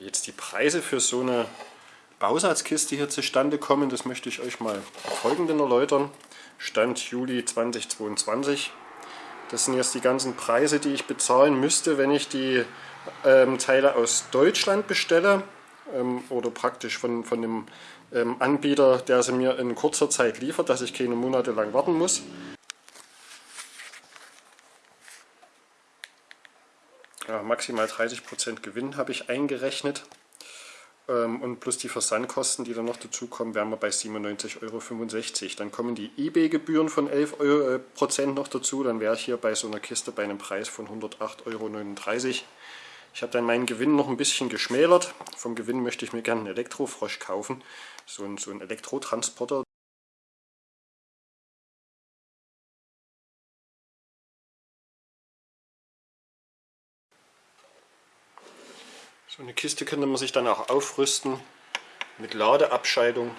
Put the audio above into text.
Wie jetzt die Preise für so eine Bausatzkiste hier zustande kommen, das möchte ich euch mal folgenden erläutern. Stand Juli 2022. Das sind jetzt die ganzen Preise, die ich bezahlen müsste, wenn ich die ähm, Teile aus Deutschland bestelle ähm, oder praktisch von, von dem ähm, Anbieter, der sie mir in kurzer Zeit liefert, dass ich keine Monate lang warten muss. Ja, maximal 30% Gewinn habe ich eingerechnet. Ähm, und plus die Versandkosten, die dann noch dazukommen, wären wir bei 97,65 Euro. Dann kommen die eBay-Gebühren von 11 Euro, äh, Prozent noch dazu, dann wäre ich hier bei so einer Kiste bei einem Preis von 108,39 Euro. Ich habe dann meinen Gewinn noch ein bisschen geschmälert. Vom Gewinn möchte ich mir gerne einen Elektrofrosch kaufen, so ein, so ein Elektrotransporter. So eine Kiste könnte man sich dann auch aufrüsten mit Ladeabscheidung